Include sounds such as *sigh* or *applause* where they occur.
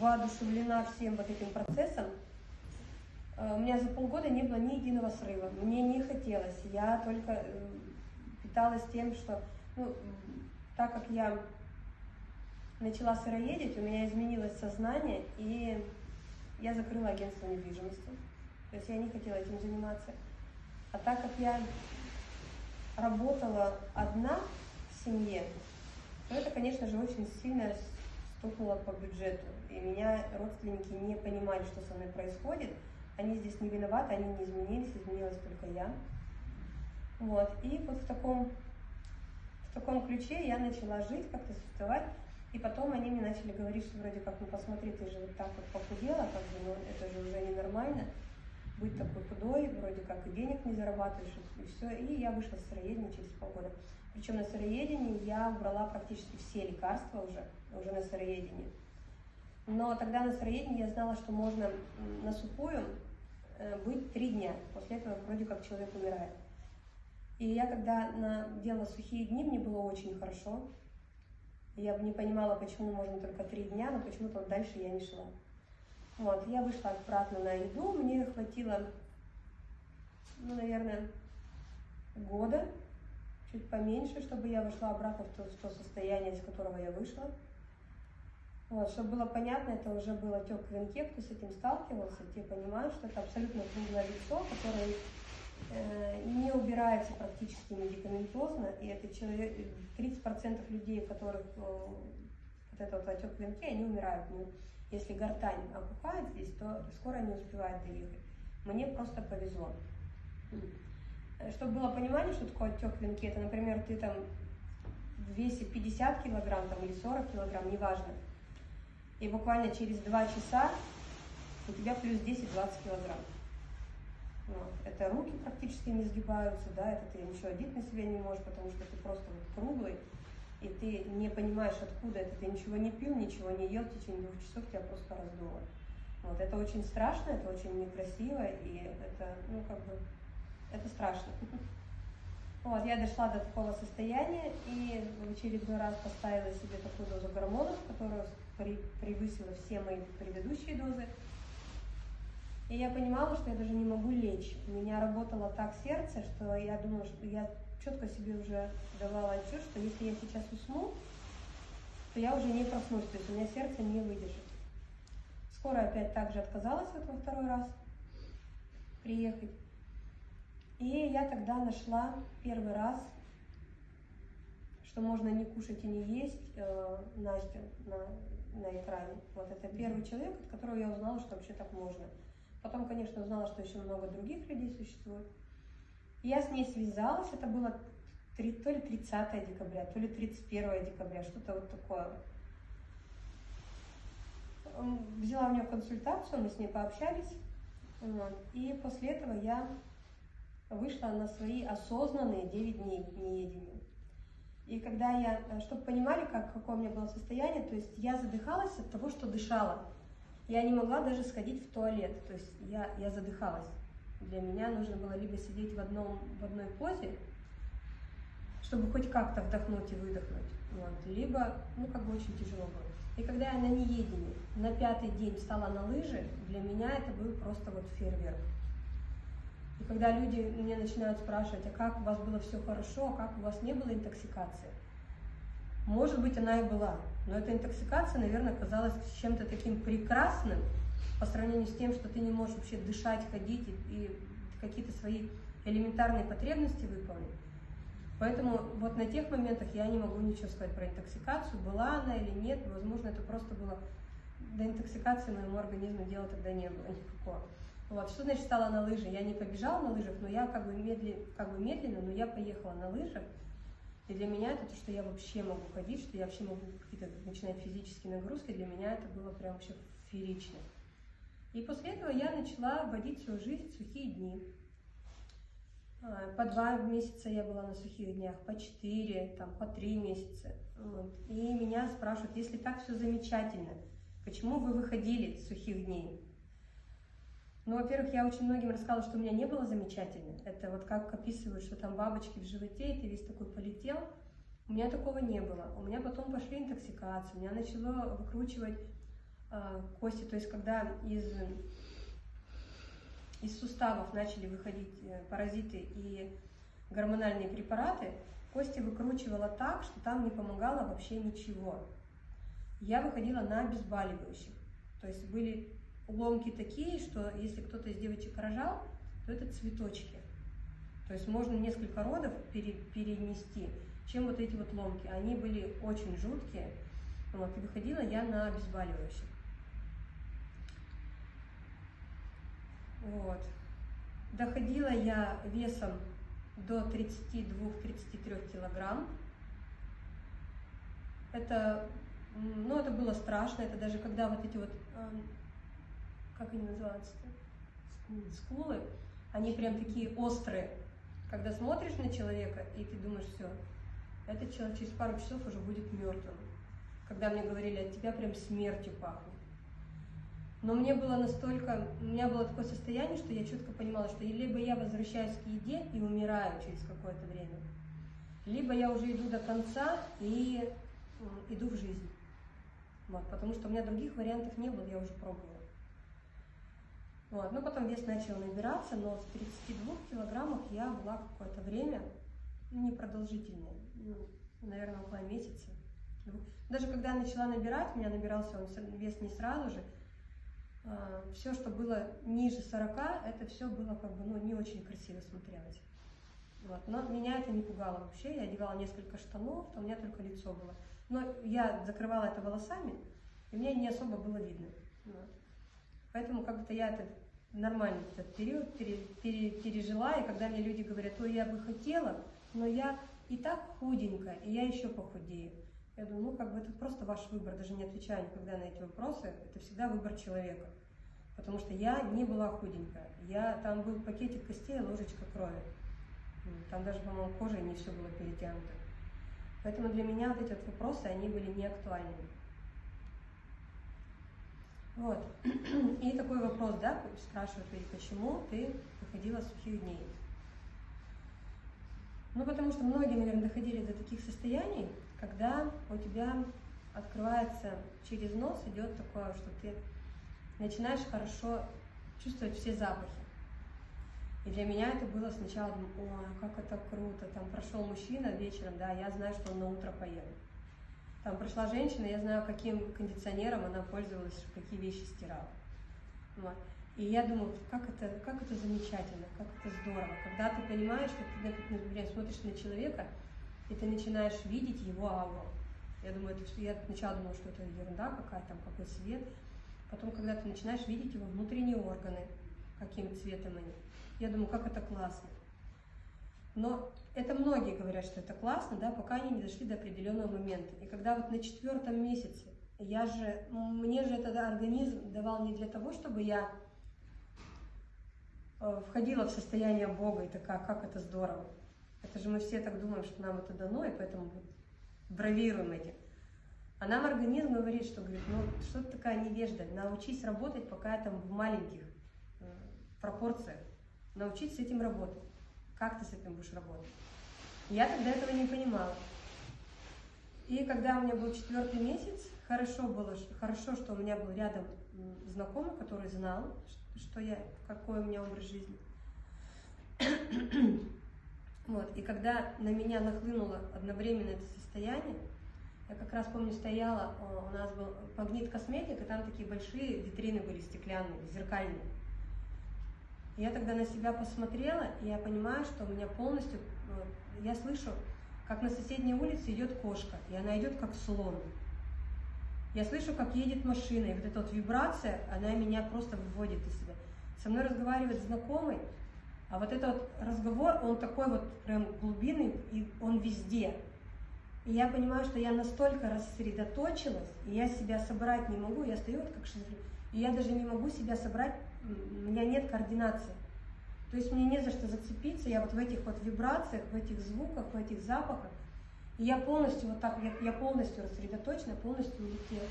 воодушевлена всем вот этим процессом. Э, У меня за полгода не было ни единого срыва. Мне не хотелось. Я только э, питалась тем, что, ну, так как я начала сыроедить, у меня изменилось сознание, и я закрыла агентство недвижимости. То есть я не хотела этим заниматься. А так как я работала одна в семье, то это, конечно же, очень сильно стукнуло по бюджету. И меня родственники не понимали, что со мной происходит. Они здесь не виноваты, они не изменились, изменилась только я. Вот. И вот в таком, в таком ключе я начала жить, как-то существовать. И потом они мне начали говорить, что вроде как, ну посмотри, ты же вот так вот похудела, как бы, ну это же уже ненормально быть такой худой, вроде как и денег не зарабатываешь, и все. И я вышла с сыроедения через полгода. Причем на сыроедении я убрала практически все лекарства уже, уже на сыроедении. Но тогда на сыроедении я знала, что можно на сухую э, быть три дня. После этого вроде как человек умирает. И я когда на, делала сухие дни, мне было очень хорошо. Я бы не понимала, почему можно только три дня, но почему-то вот дальше я не шла. Вот, я вышла обратно на еду, мне хватило, ну, наверное, года, чуть поменьше, чтобы я вошла обратно в то, в то состояние, из которого я вышла. Вот, чтобы было понятно, это уже был отек в венке, кто с этим сталкивался, те понимают, что это абсолютно круглое лицо, которое э, не убирается практически медикаментозно, и это человек, 30% людей, у которых э, вот этот вот отек в венке, они умирают. Ну, если гортань опухает здесь, то скоро не успевает доехать. Мне просто повезло. Чтобы было понимание, что такое отек в венке, это, например, ты там в весе 50 килограмм там, или 40 килограмм, неважно, и буквально через 2 часа у тебя плюс 10-20 килограмм. Вот. Это руки практически не сгибаются, да, это ты ничего одеть на себя не можешь, потому что ты просто вот круглый, и ты не понимаешь, откуда это, ты ничего не пил, ничего не ел, в течение двух часов тебя просто раздуло. Вот. Это очень страшно, это очень некрасиво, и это, ну, как бы, это страшно. Вот, я дошла до такого состояния и в очередной раз поставила себе такую дозу гормонов, которая превысила все мои предыдущие дозы. И я понимала, что я даже не могу лечь. У меня работало так сердце, что я думала, что я четко себе уже давала отчет, что если я сейчас усну, то я уже не проснусь, то есть у меня сердце не выдержит. Скоро опять также отказалась вот во второй раз приехать. И я тогда нашла первый раз, что можно не кушать и не есть э, Настю на, на экране. Вот это первый человек, от которого я узнала, что вообще так можно. Потом, конечно, узнала, что еще много других людей существует. Я с ней связалась, это было три- то ли 30 декабря, то ли 31 декабря, что-то вот такое. Взяла у нее консультацию, мы с ней пообщались. И после этого я вышла на свои осознанные 9 дней неедения. И когда я, чтобы понимали, как, какое у меня было состояние, то есть я задыхалась от того, что дышала. Я не могла даже сходить в туалет, то есть я, я задыхалась. Для меня нужно было либо сидеть в, одном, в одной позе, чтобы хоть как-то вдохнуть и выдохнуть, вот, либо, ну, как бы очень тяжело было. И когда я на неедении на пятый день встала на лыжи, для меня это был просто вот фейерверк. И когда люди меня начинают спрашивать, а как у вас было все хорошо, а как у вас не было интоксикации? Может быть, она и была, но эта интоксикация, наверное, казалась чем-то таким прекрасным по сравнению с тем, что ты не можешь вообще дышать, ходить и какие-то свои элементарные потребности выполнить. Поэтому вот на тех моментах я не могу ничего сказать про интоксикацию, была она или нет, возможно, это просто было до интоксикации моему организму дела тогда не было никакого. Вот, что значит стала на лыжи? Я не побежала на лыжах, но я как бы, медли, как бы медленно, но я поехала на лыжах. И для меня это то, что я вообще могу ходить, что я вообще могу какие-то начинать физические нагрузки, для меня это было прям вообще феерично. И после этого я начала вводить свою жизнь в сухие дни. А, По два месяца я была на сухих днях, по четыре, там, по три месяца. Вот. И меня спрашивают, если так все замечательно, почему вы выходили с сухих дней? Ну, во-первых, я очень многим рассказала, что у меня не было замечательно. Это вот как описывают, что там бабочки в животе, и ты весь такой полетел. У меня такого не было. У меня потом пошли интоксикации, у меня начало выкручивать а, кости, то есть когда из, из суставов начали выходить э, паразиты и гормональные препараты, кости выкручивала так, что там не помогало вообще ничего. Я выходила на обезболивающих. То есть были ломки такие, что если кто-то из девочек рожал, то это цветочки. То есть можно несколько родов пере, перенести, чем вот эти вот ломки. Они были очень жуткие. Вот, и выходила я на обезболивающих. Вот. Доходила я весом до 32-33 килограмм. Это, ну, это было страшно, это даже когда вот эти вот, как они называются-то, скулы, они прям такие острые. Когда смотришь на человека, и ты думаешь, все, этот человек через пару часов уже будет мертвым. Когда мне говорили, от тебя прям смертью пахнет. Но мне было настолько, у меня было такое состояние, что я четко понимала, что либо я возвращаюсь к еде и умираю через какое-то время, либо я уже иду до конца и иду в жизнь. Вот, потому что у меня других вариантов не было, я уже пробовала. Вот, ну потом вес начал набираться, но с 32 килограммов я была какое-то время непродолжительное, ну, наверное, около месяца. Даже когда я начала набирать, у меня набирался он вес не сразу же, а, все, что было ниже 40, это все было как бы, ну, не очень красиво смотрелось. Вот. Но меня это не пугало вообще, я одевала несколько штанов, то у меня только лицо было. Но я закрывала это волосами, и мне не особо было видно. Вот. Поэтому как-то я это нормально этот период пере, пере, пережила, и когда мне люди говорят, ой, я бы хотела, но я и так худенькая, и я еще похудею. Я думаю, ну как бы это просто ваш выбор, даже не отвечаю никогда на эти вопросы, это всегда выбор человека. Потому что я не была худенькая. Я, там был пакетик костей, ложечка крови. Там даже, по-моему, кожей не все было перетянуто. Поэтому для меня вот эти вот вопросы, они были не актуальны. Вот. *clears throat* И такой вопрос, да, спрашивают, почему ты выходила сухих дней? Ну, потому что многие, наверное, доходили до таких состояний, когда у тебя открывается через нос, идет такое, что ты начинаешь хорошо чувствовать все запахи. И для меня это было сначала, ой, как это круто, там прошел мужчина вечером, да, я знаю, что он на утро поел. Там прошла женщина, я знаю, каким кондиционером она пользовалась, какие вещи стирала. Вот. И я думаю, как это, как это замечательно, как это здорово, когда ты понимаешь, что ты, например, смотришь на человека, и ты начинаешь видеть его ауру. Я думаю, это, я сначала думала, что это ерунда какая там, какой цвет. Потом, когда ты начинаешь видеть его внутренние органы, каким цветом они, я думаю, как это классно. Но это многие говорят, что это классно, да, пока они не дошли до определенного момента. И когда вот на четвертом месяце, я же, мне же этот организм давал не для того, чтобы я э, входила в состояние Бога и такая, как это здорово. Это же мы все так думаем, что нам это дано, и поэтому бравируем этим. А нам организм говорит, что говорит, ну что ты такая невежда, научись работать пока там в маленьких э, пропорциях, научись с этим работать. Как ты с этим будешь работать? Я тогда этого не понимала. И когда у меня был четвертый месяц, хорошо было, хорошо, что у меня был рядом знакомый, который знал, что я, какой у меня образ жизни. *coughs* Вот, и когда на меня нахлынуло одновременно это состояние, я как раз помню, стояла, у нас был магнит косметик, и там такие большие витрины были стеклянные, зеркальные. Я тогда на себя посмотрела, и я понимаю, что у меня полностью, я слышу, как на соседней улице идет кошка, и она идет как слон. Я слышу, как едет машина, и вот эта вот вибрация, она меня просто выводит из себя. Со мной разговаривает знакомый, а вот этот вот разговор, он такой вот прям глубинный, и он везде. И я понимаю, что я настолько рассредоточилась, и я себя собрать не могу, я стою вот как шизофрения, я даже не могу себя собрать, у меня нет координации. То есть мне не за что зацепиться, я вот в этих вот вибрациях, в этих звуках, в этих запахах, и я полностью вот так, я, я полностью рассредоточена, полностью улетела.